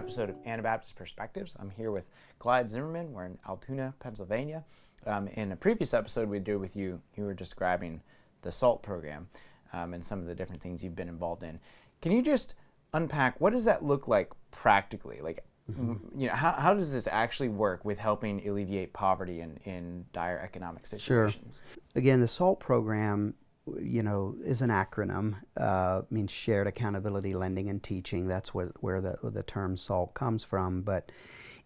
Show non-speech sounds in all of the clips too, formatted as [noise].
episode of Anabaptist Perspectives. I'm here with Clyde Zimmerman. We're in Altoona, Pennsylvania. Um, in a previous episode we did with you, you were describing the SALT program um, and some of the different things you've been involved in. Can you just unpack what does that look like practically? Like, mm-hmm. you know, how, how does this actually work with helping alleviate poverty in, in dire economic situations? Sure. Again, the SALT program you know, is an acronym. Uh, means Shared Accountability Lending and Teaching. That's where, where the, the term SALT comes from. But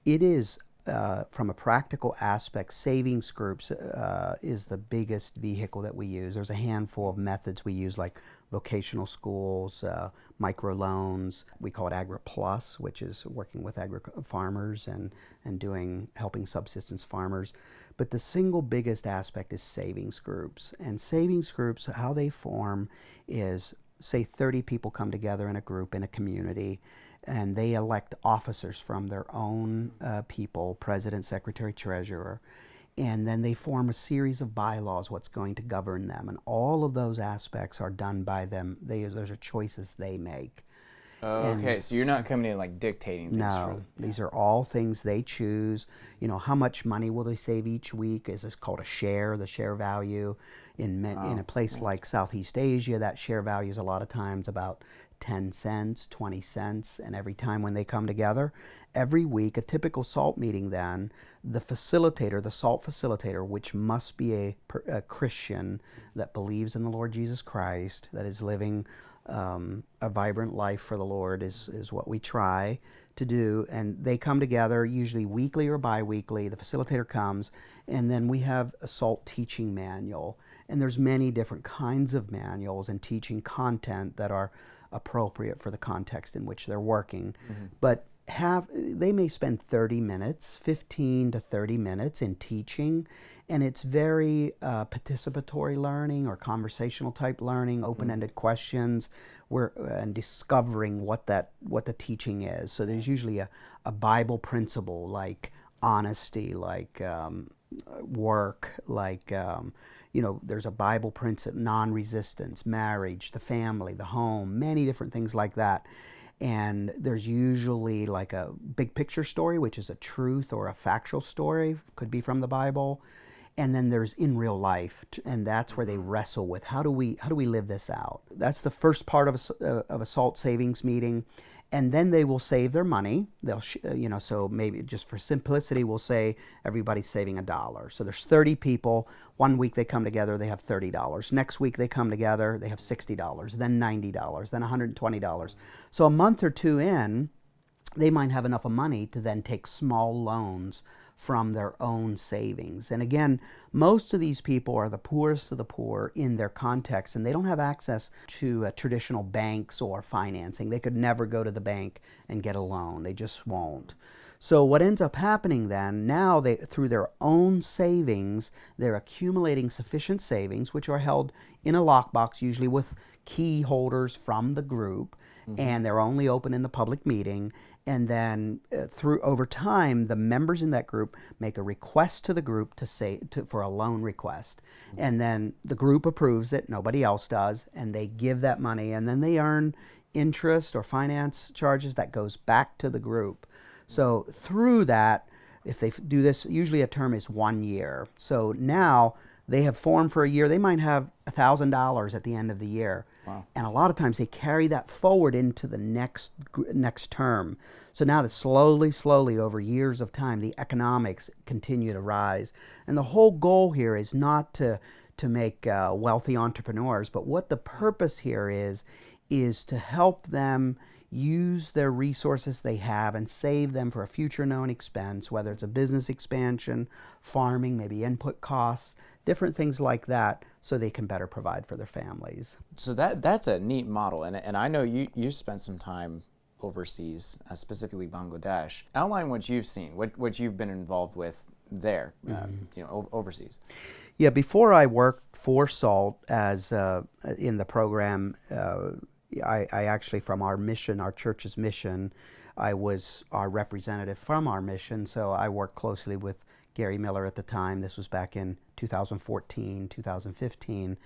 it is, uh, from a practical aspect, savings groups uh, is the biggest vehicle that we use. There's a handful of methods we use, like vocational schools, uh, microloans. We call it AgriPlus, which is working with agri farmers and, and doing helping subsistence farmers. But the single biggest aspect is savings groups. And savings groups, how they form is say 30 people come together in a group in a community and they elect officers from their own uh, people, president, secretary, treasurer, and then they form a series of bylaws, what's going to govern them. And all of those aspects are done by them. They, those are choices they make. okay, so you're not coming in like dictating things. No, these are all things they choose. You know, how much money will they save each week? Is this called a share, the share value? In, oh, in a place like Southeast Asia, that share value is a lot of times about 10 cents, 20 cents, and every time when they come together, every week, a typical SALT meeting then, the facilitator, the SALT facilitator, which must be a, a Christian that believes in the Lord Jesus Christ, that is living um, a vibrant life for the Lord is, is what we try to do. And they come together usually weekly or bi-weekly. The facilitator comes and then we have a SALT teaching manual. And there's many different kinds of manuals and teaching content that are appropriate for the context in which they're working. Mm -hmm. But have they may spend 30 minutes 15 to 30 minutes in teaching and it's very uh, participatory learning or conversational type learning mm-hmm. open-ended mm -hmm. questions where uh, and discovering what that what the teaching is so there's usually a, a bible principle like honesty like um, work like um, you know there's a bible principle non-resistance marriage the family the home many different things like that and there's usually like a big picture story, which is a truth or a factual story, could be from the Bible. And then there's in real life, and that's where they wrestle with how do we how do we live this out. That's the first part of a, uh, of a SALT savings meeting and then they will save their money. They'll, uh, you know, so maybe just for simplicity, we'll say everybody's saving a dollar. So there's 30 people. One week they come together, they have $30. Next week they come together, they have $60, then $90, then $120. So a month or two in, they might have enough of money to then take small loans from their own savings. And again, most of these people are the poorest of the poor in their context, and they don't have access to uh, traditional banks or financing. They could never go to the bank and get a loan. They just won't. So what ends up happening then, now they through their own savings, they're accumulating sufficient savings, which are held in a lockbox, usually with key holders from the group, mm -hmm. and they're only open in the public meeting and then uh, through over time the members in that group make a request to the group to say to, for a loan request. Mm -hmm. and then the group approves it nobody else does and they give that money and then they earn interest or finance charges that goes back to the group. So through that if they do this usually a term is one year. So now they have formed for a year they might have a thousand dollars at the end of the year And a lot of times they carry that forward into the next next term. So now that slowly, slowly over years of time, the economics continue to rise. And the whole goal here is not to to make uh, wealthy entrepreneurs, but what the purpose here is is to help them use their resources they have and save them for a future known expense, whether it's a business expansion, farming, maybe input costs, different things like that so they can better provide for their families. So that that's a neat model and, and I know you, you spent some time overseas, uh, specifically Bangladesh. Outline what you've seen, what, what you've been involved with there, mm -hmm. you know, overseas. Yeah, before I worked for SALT as uh, in the program, uh, I, I actually, from our mission, our church's mission, I was our representative from our mission, so I worked closely with Gary Miller at the time. This was back in 2014, 2015.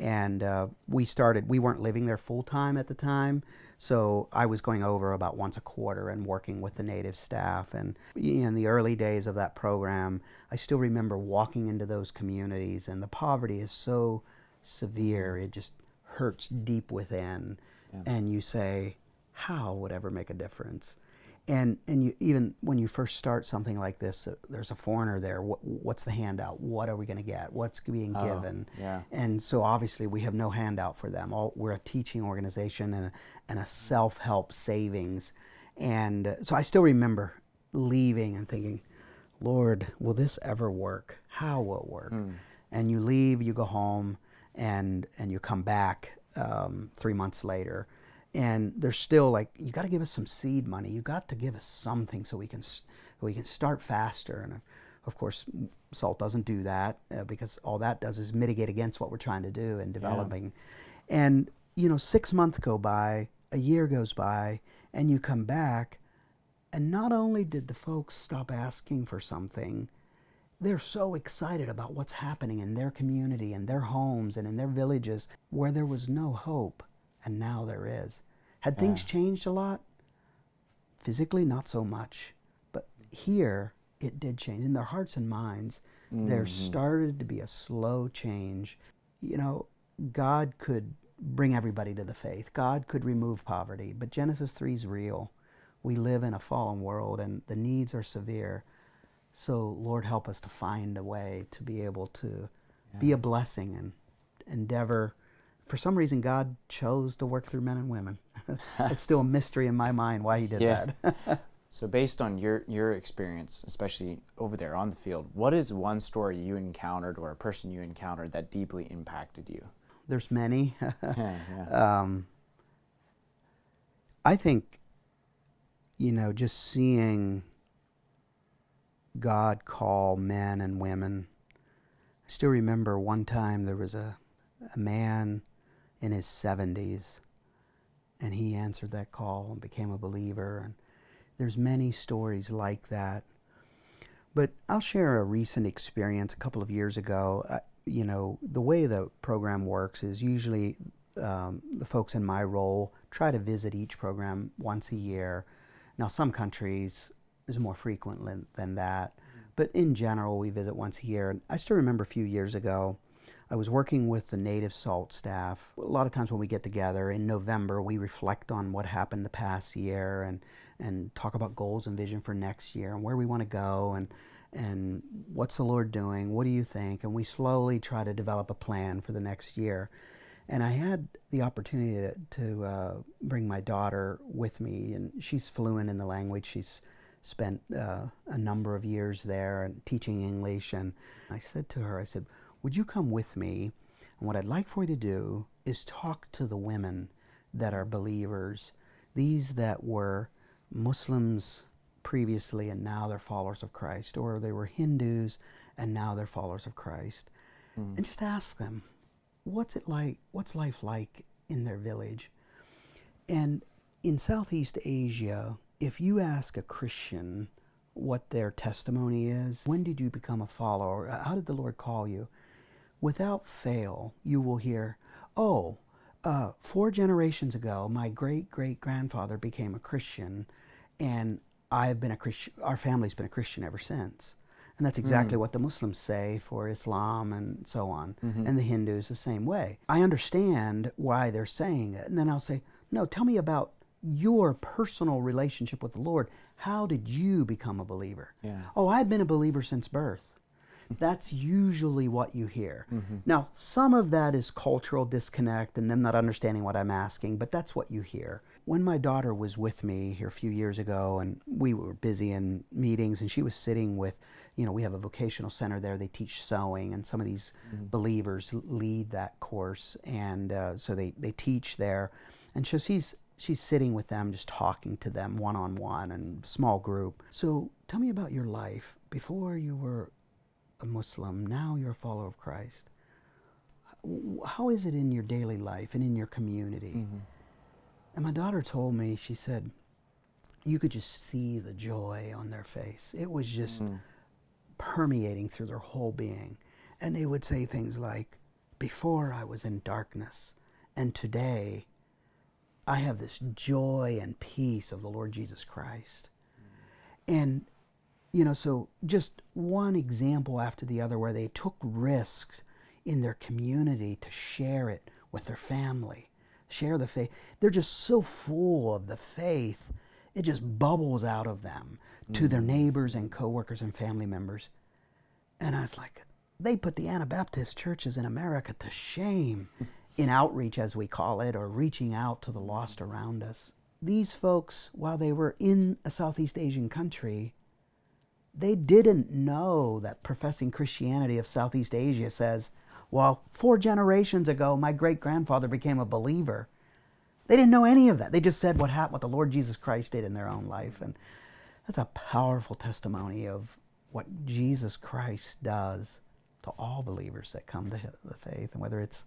And uh, we started, we weren't living there full time at the time. So I was going over about once a quarter and working with the native staff. And in the early days of that program, I still remember walking into those communities, and the poverty is so severe, it just hurts deep within. Yeah. And you say, how would ever make a difference? And and you even when you first start something like this, uh, there's a foreigner there. What, what's the handout? What are we going to get? What's being oh, given? Yeah. And so obviously we have no handout for them. All, we're a teaching organization and a, and a self help savings, and uh, so I still remember leaving and thinking, Lord, will this ever work? How will it work? Mm. And you leave, you go home, and and you come back um, three months later and they're still like, you got to give us some seed money. You got to give us something so we can so we can start faster. And of course, SALT doesn't do that uh, because all that does is mitigate against what we're trying to do in developing. Yeah. And you know, six months go by, a year goes by, and you come back, and not only did the folks stop asking for something, they're so excited about what's happening in their community and their homes and in their villages where there was no hope and now there is. Had things yeah. changed a lot? Physically, not so much. But here, it did change. In their hearts and minds, mm-hmm. there started to be a slow change. You know, God could bring everybody to the faith, God could remove poverty, but Genesis 3 is real. We live in a fallen world and the needs are severe. So, Lord, help us to find a way to be able to yeah. be a blessing and endeavor for some reason God chose to work through men and women. [laughs] it's still a mystery in my mind why he did yeah. that. [laughs] so based on your your experience, especially over there on the field, what is one story you encountered or a person you encountered that deeply impacted you? There's many. [laughs] yeah, yeah. Um, I think you know just seeing God call men and women. I still remember one time there was a a man in his 70s and he answered that call and became a believer. And there's many stories like that. But i'll share a recent experience a couple of years ago. Uh, you know the way the program works is usually um, the folks in my role try to visit each program once a year. Now some countries is more frequent than that. But in general we visit once a year. And i still remember a few years ago I was working with the native salt staff. A lot of times when we get together in November, we reflect on what happened the past year and, and talk about goals and vision for next year and where we want to go and, and what's the Lord doing? What do you think? And we slowly try to develop a plan for the next year. And I had the opportunity to, to uh, bring my daughter with me, and she's fluent in the language. She's spent uh, a number of years there and teaching English. And I said to her, I said, would you come with me? And what I'd like for you to do is talk to the women that are believers, these that were Muslims previously and now they're followers of Christ, or they were Hindus and now they're followers of Christ, mm. and just ask them, what's it like? What's life like in their village? And in Southeast Asia, if you ask a Christian what their testimony is, when did you become a follower? How did the Lord call you? Without fail, you will hear, oh, uh, four generations ago, my great great grandfather became a Christian, and I've been a Christian. Our family's been a Christian ever since. And that's exactly mm. what the Muslims say for Islam and so on. Mm-hmm. And the Hindus the same way. I understand why they're saying it. And then I'll say, no, tell me about your personal relationship with the Lord. How did you become a believer? Yeah. Oh, I've been a believer since birth. That's usually what you hear. Mm-hmm. Now, some of that is cultural disconnect and them not understanding what I'm asking, but that's what you hear. When my daughter was with me here a few years ago, and we were busy in meetings, and she was sitting with, you know, we have a vocational center there. They teach sewing, and some of these mm-hmm. believers lead that course, and uh, so they they teach there. And so she's she's sitting with them, just talking to them one on one and small group. So tell me about your life before you were a Muslim, now you're a follower of Christ. How is it in your daily life and in your community? Mm-hmm. And my daughter told me, she said, you could just see the joy on their face. It was just mm-hmm. permeating through their whole being. And they would say things like, Before I was in darkness, and today I have this joy and peace of the Lord Jesus Christ. And, you know, so just one example after the other where they took risks in their community to share it with their family, share the faith. They're just so full of the faith, it just bubbles out of them to their mm. neighbors and coworkers and family members. And I was like, they put the Anabaptist churches in America to shame [laughs] in outreach, as we call it, or reaching out to the lost around us. These folks, while they were in a Southeast Asian country, they didn't know that professing Christianity of Southeast Asia says, well, four generations ago, my great grandfather became a believer. They didn't know any of that. They just said what happened, what the Lord Jesus Christ did in their own life. And that's a powerful testimony of what Jesus Christ does to all believers that come to the faith, and whether it's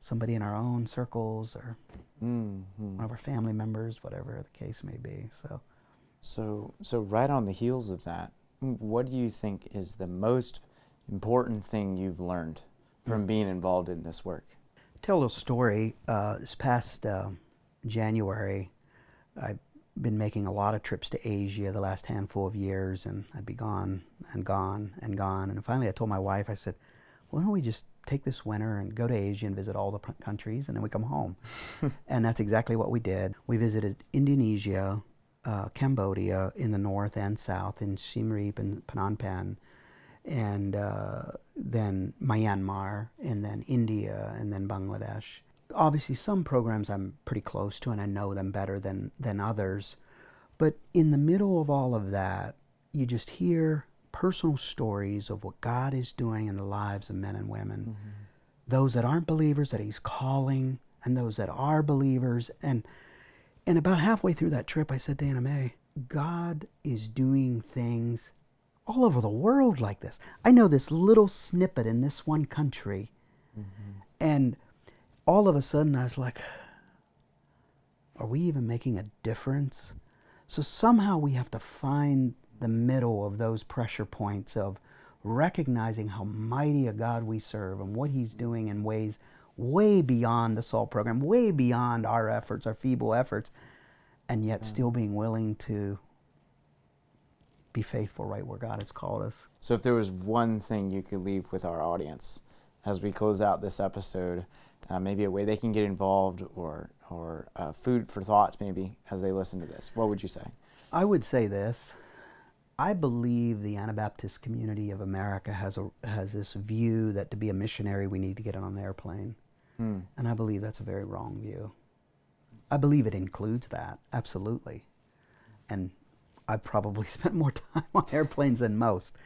somebody in our own circles or mm-hmm. one of our family members, whatever the case may be. So, so, so right on the heels of that, what do you think is the most important thing you've learned from mm. being involved in this work? Tell a little story. Uh, this past uh, January, I've been making a lot of trips to Asia the last handful of years, and I'd be gone and gone and gone. And finally, I told my wife, I said, why don't we just take this winter and go to Asia and visit all the countries, and then we come home. [laughs] and that's exactly what we did. We visited Indonesia, uh, Cambodia in the north and south, in Siem Reap and Phnom Penh, and uh, then Myanmar, and then India, and then Bangladesh. Obviously, some programs I'm pretty close to, and I know them better than, than others. But in the middle of all of that, you just hear personal stories of what God is doing in the lives of men and women. Mm-hmm. Those that aren't believers that He's calling, and those that are believers. And and about halfway through that trip, I said to Anna Mae, God is doing things all over the world like this. I know this little snippet in this one country, mm-hmm. and all of a sudden I was like, are we even making a difference? So somehow we have to find the middle of those pressure points of recognizing how mighty a God we serve and what He's doing in ways way beyond the SALT program, way beyond our efforts, our feeble efforts, and yet still being willing to be faithful right where God has called us. So, if there was one thing you could leave with our audience as we close out this episode, uh, maybe a way they can get involved or, or uh, food for thought, maybe, as they listen to this, what would you say? I would say this I believe the Anabaptist community of America has a has this view that to be a missionary we need to get on an airplane, hmm. and I believe that's a very wrong view. I believe it includes that absolutely, and I've probably [laughs] spent more time on airplanes than most.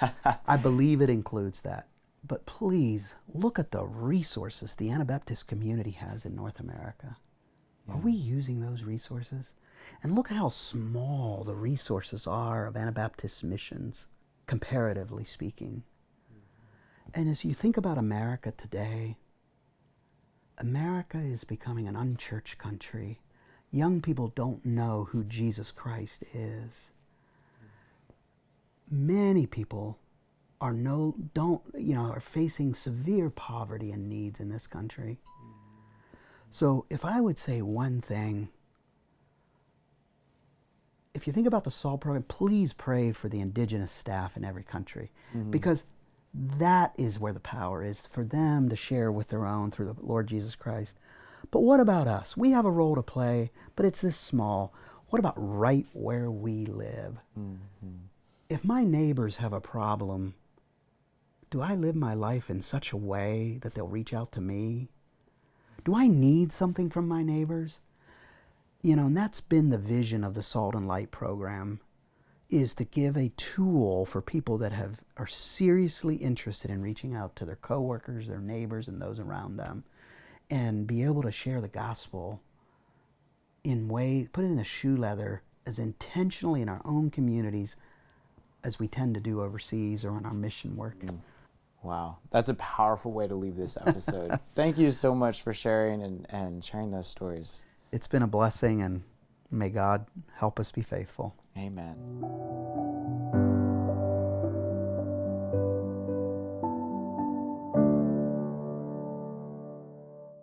[laughs] I believe it includes that, but please look at the resources the Anabaptist community has in North America. Yeah. Are we using those resources? And look at how small the resources are of Anabaptist missions, comparatively speaking. And as you think about America today, America is becoming an unchurched country. Young people don't know who Jesus Christ is. Many people are no don't you know are facing severe poverty and needs in this country. So if I would say one thing if you think about the SALT program, please pray for the indigenous staff in every country mm-hmm. because that is where the power is for them to share with their own through the Lord Jesus Christ. But what about us? We have a role to play, but it's this small. What about right where we live? Mm-hmm. If my neighbors have a problem, do I live my life in such a way that they'll reach out to me? Do I need something from my neighbors? you know, and that's been the vision of the Salt and Light program is to give a tool for people that have are seriously interested in reaching out to their coworkers, their neighbors, and those around them, and be able to share the gospel in way put it in a shoe leather as intentionally in our own communities as we tend to do overseas or in our mission work. Mm. Wow, that's a powerful way to leave this episode. [laughs] Thank you so much for sharing and, and sharing those stories it's been a blessing, and may God help us be faithful. Amen.